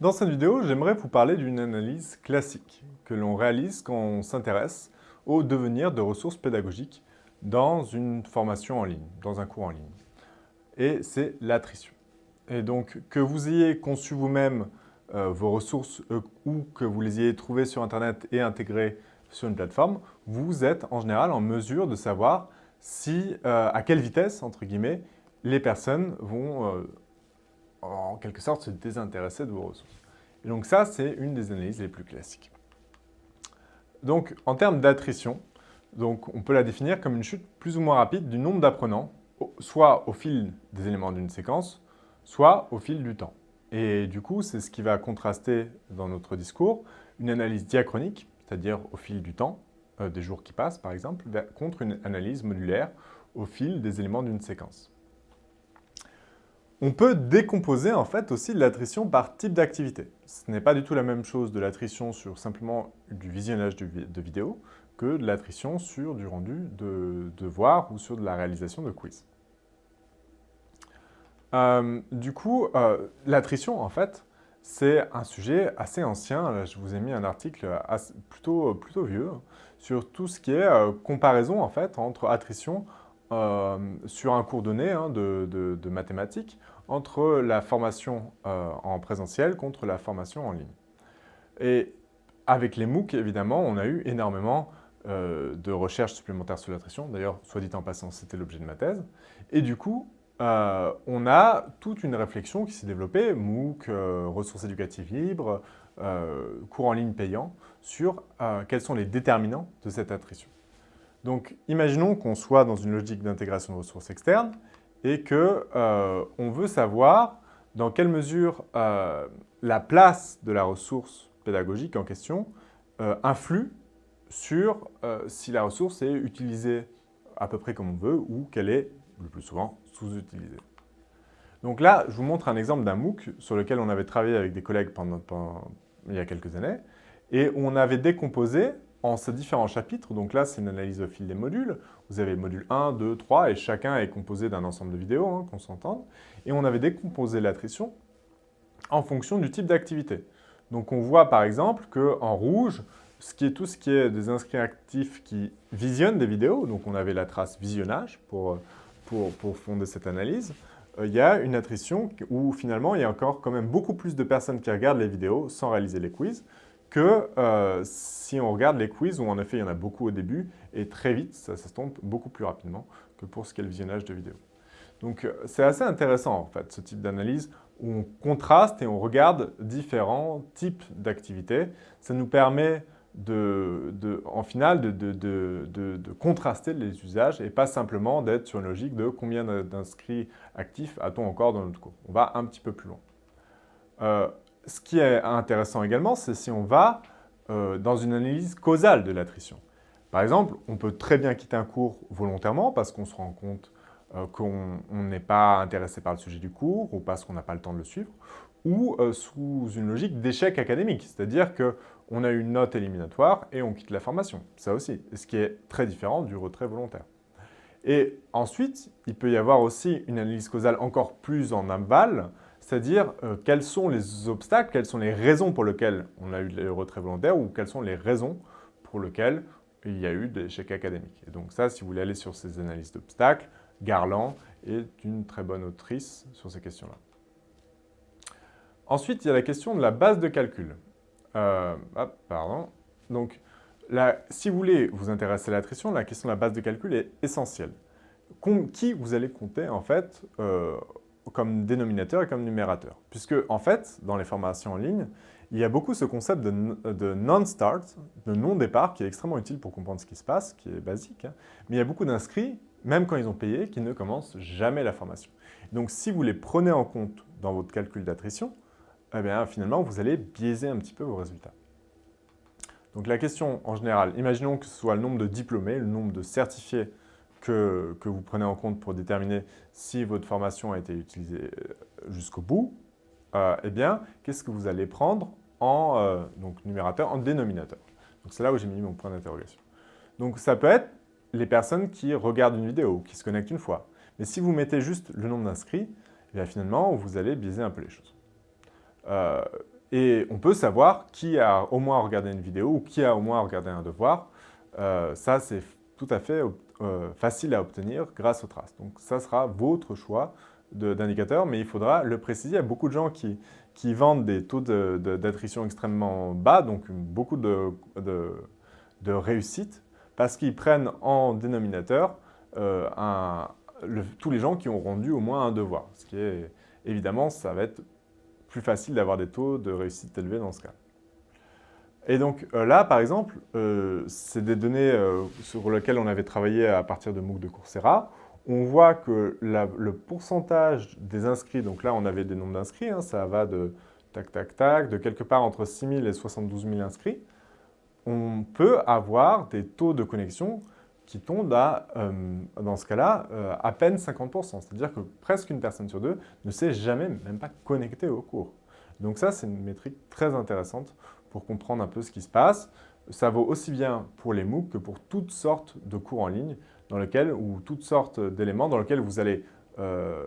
Dans cette vidéo, j'aimerais vous parler d'une analyse classique que l'on réalise quand on s'intéresse au devenir de ressources pédagogiques dans une formation en ligne, dans un cours en ligne. Et c'est l'attrition. Et donc, que vous ayez conçu vous-même euh, vos ressources euh, ou que vous les ayez trouvées sur Internet et intégrées sur une plateforme, vous êtes en général en mesure de savoir si, euh, à quelle vitesse, entre guillemets, les personnes vont en quelque sorte se désintéresser de vos ressources. Et donc ça, c'est une des analyses les plus classiques. Donc, en termes d'attrition, donc on peut la définir comme une chute plus ou moins rapide du nombre d'apprenants, soit au fil des éléments d'une séquence, soit au fil du temps. Et du coup, c'est ce qui va contraster dans notre discours une analyse diachronique, c'est-à-dire au fil du temps, euh, des jours qui passent par exemple, contre une analyse modulaire au fil des éléments d'une séquence. On peut décomposer en fait aussi l'attrition par type d'activité. Ce n'est pas du tout la même chose de l'attrition sur simplement du visionnage de vidéos que de l'attrition sur du rendu de devoirs ou sur de la réalisation de quiz. Euh, du coup, euh, l'attrition, en fait, c'est un sujet assez ancien. je vous ai mis un article plutôt, vieux sur tout ce qui est euh, comparaison, en fait, entre attrition sur un cours donné hein, de, mathématiques entre la formation en présentiel contre la formation en ligne. Et avec les MOOC, évidemment, on a eu énormément de recherches supplémentaires sur l'attrition. D'ailleurs, soit dit en passant, c'était l'objet de ma thèse. Et du coup, euh, on a toute une réflexion qui s'est développée, MOOC, euh, ressources éducatives libres, euh, cours en ligne payants, sur quels sont les déterminants de cette attrition. Donc, imaginons qu'on soit dans une logique d'intégration de ressources externes et qu'on veut savoir dans quelle mesure la place de la ressource pédagogique en question influe sur si la ressource est utilisée à peu près comme on veut ou qu'elle est le plus souvent sous-utilisé. Donc là, je vous montre un exemple d'un MOOC sur lequel on avait travaillé avec des collègues pendant, il y a quelques années, et on avait décomposé en ces différents chapitres. Donc là, c'est une analyse au fil des modules. Vous avez le module 1, 2, 3, et chacun est composé d'un ensemble de vidéos, hein, qu'on s'entende. Et on avait décomposé l'attrition en fonction du type d'activité. Donc on voit par exemple qu'en rouge, ce qui est tout ce qui est des inscrits actifs qui visionnent des vidéos, donc on avait la trace visionnage pour pour, fonder cette analyse, euh, il y a une attrition où finalement il y a encore quand même beaucoup plus de personnes qui regardent les vidéos sans réaliser les quiz que euh, si on regarde les quiz où en effet il y en a beaucoup au début et très vite ça s'estompe beaucoup plus rapidement que pour ce qui est le visionnage de vidéos. Donc euh, c'est assez intéressant en fait ce type d'analyse où on contraste et on regarde différents types d'activités. Ça nous permet de, en final de, contraster les usages et pas simplement d'être sur une logique de combien d'inscrits actifs a-t-on encore dans notre cours. On va un petit peu plus loin. Euh, ce qui est intéressant également, c'est si on va euh, dans une analyse causale de l'attrition. Par exemple, on peut très bien quitter un cours volontairement parce qu'on se rend compte euh, qu'on n'est pas intéressé par le sujet du cours ou parce qu'on n'a pas le temps de le suivre, ou sous une logique d'échec académique, c'est-à-dire que on a une note éliminatoire et on quitte la formation. Ça aussi, ce qui est très différent du retrait volontaire. Et ensuite, il peut y avoir aussi une analyse causale encore plus en aval, c'est-à-dire euh, quels sont les obstacles, quelles sont les raisons pour lesquelles on a eu le retrait volontaire ou quelles sont les raisons pour lesquelles il y a eu des échecs académiques. Et donc ça, si vous voulez aller sur ces analyses d'obstacles, Garland est une très bonne autrice sur ces questions-là. Ensuite, il y a la question de la base de calcul. Euh, pardon. Donc, si vous voulez vous intéresser à l'attrition, la question de la base de calcul est essentielle. qui vous allez compter, en fait, euh, comme dénominateur et comme numérateur Puisque, en fait, dans les formations en ligne, il y a beaucoup ce concept de, non-start, de non-départ, qui est extrêmement utile pour comprendre ce qui se passe, qui est basique. Hein. Mais il y a beaucoup d'inscrits, même quand ils ont payé, qui ne commencent jamais la formation. Donc, si vous les prenez en compte dans votre calcul d'attrition, eh bien, finalement, vous allez biaiser un petit peu vos résultats. Donc la question, en général, imaginons que ce soit le nombre de diplômés, le nombre de certifiés que, vous prenez en compte pour déterminer si votre formation a été utilisée euh, jusqu'au bout, euh, eh bien, qu'est-ce que vous allez prendre en euh, donc, numérateur, en dénominateur? Donc c'est là où j'ai mis mon point d'interrogation. Donc ça peut être les personnes qui regardent une vidéo, qui se connectent une fois. Mais si vous mettez juste le nombre d'inscrits, eh finalement, vous allez biaiser un peu les choses. Et on peut savoir qui a au moins regardé une vidéo ou qui a au moins regardé un devoir. Ça, c'est tout à fait euh, facile à obtenir grâce aux traces. Donc ça sera votre choix d'indicateur, mais il faudra le préciser. Il y a beaucoup de gens qui, qui vendent des taux d'attrition extrêmement bas, donc beaucoup de, réussite, parce qu'ils prennent en dénominateur euh, tous les gens qui ont rendu au moins un devoir. Ce qui est, évidemment, ça va être plus facile d'avoir des taux de réussite élevés dans ce cas. Et donc euh, là, par exemple, euh, c'est des données euh, sur lesquelles on avait travaillé à partir de MOOC de Coursera. On voit que le pourcentage des inscrits, donc là on avait des nombres d'inscrits, hein, ça va de tac tac tac, de quelque part entre 6 000 et 72 000 inscrits, on peut avoir des taux de connexion qui tombent à, dans ce cas-là, à peine 50%. C'est-à-dire que presque une personne sur deux ne s'est jamais, même pas connectée au cours. Donc ça, c'est une métrique très intéressante pour comprendre un peu ce qui se passe. Ça vaut aussi bien pour les MOOC que pour toutes sortes de cours en ligne dans lesquels, ou toutes sortes d'éléments dans lesquels vous allez euh,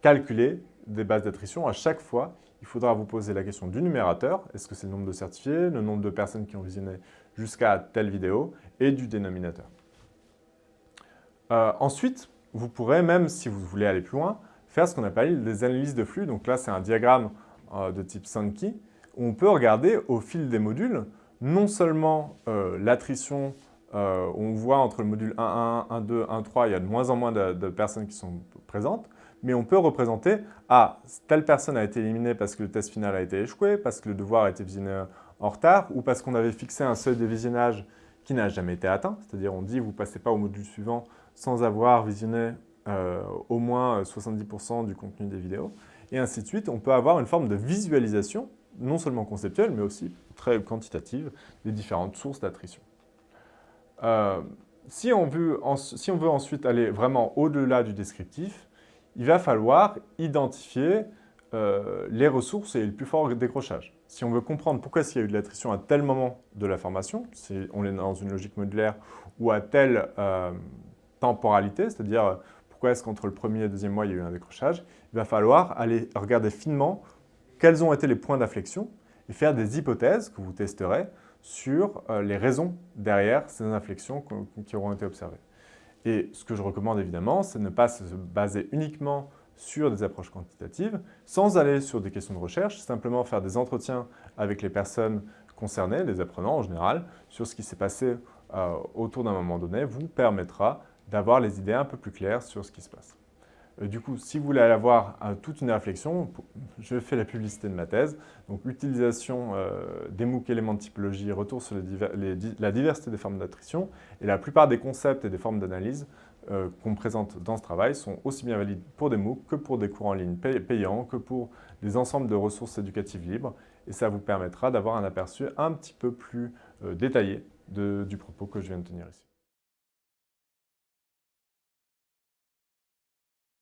calculer des bases d'attrition. À chaque fois, il faudra vous poser la question du numérateur, est-ce que c'est le nombre de certifiés, le nombre de personnes qui ont visionné jusqu'à telle vidéo, et du dénominateur. Euh, ensuite, vous pourrez, même si vous voulez aller plus loin, faire ce qu'on appelle des analyses de flux. Donc là, c'est un diagramme euh, de type Sankey on peut regarder au fil des modules, non seulement euh, l'attrition, euh, on voit entre le module 1.1, 1.2, 1.3, il y a de moins en moins de, personnes qui sont présentes, mais on peut représenter, ah, telle personne a été éliminée parce que le test final a été échoué, parce que le devoir a été visionné en retard, ou parce qu'on avait fixé un seuil de visionnage qui n'a jamais été atteint, c'est-à-dire on dit vous ne passez pas au module suivant sans avoir visionné euh, au moins 70% du contenu des vidéos, et ainsi de suite. On peut avoir une forme de visualisation non seulement conceptuelle, mais aussi très quantitative des différentes sources d'attrition. Euh, si, on veut ensuite aller vraiment au-delà du descriptif, il va falloir identifier euh, les ressources et le plus fort décrochage. Si on veut comprendre pourquoi il y a eu de l'attrition à tel moment de la formation, si on est dans une logique modulaire, ou à telle euh, temporalité, c'est-à-dire pourquoi est-ce qu'entre le premier et le deuxième mois il y a eu un décrochage, il va falloir aller regarder finement quels ont été les points d'inflexion et faire des hypothèses que vous testerez sur euh, les raisons derrière ces inflexions qui auront été observées. Et ce que je recommande évidemment, c'est de ne pas se baser uniquement sur des approches quantitatives, sans aller sur des questions de recherche, simplement faire des entretiens avec les personnes concernées, les apprenants en général, sur ce qui s'est passé euh, autour d'un moment donné, vous permettra d'avoir les idées un peu plus claires sur ce qui se passe. Euh, du coup, si vous voulez avoir euh, toute une réflexion, je fais la publicité de ma thèse. Donc, utilisation euh, des MOOC éléments de typologie, retour sur la diversité des formes d'attrition. Et la plupart des concepts et des formes d'analyse qu'on présente dans ce travail sont aussi bien valides pour des MOOC que pour des cours en ligne payants, que pour des ensembles de ressources éducatives libres. Et ça vous permettra d'avoir un aperçu un petit peu plus détaillé du propos que je viens de tenir ici.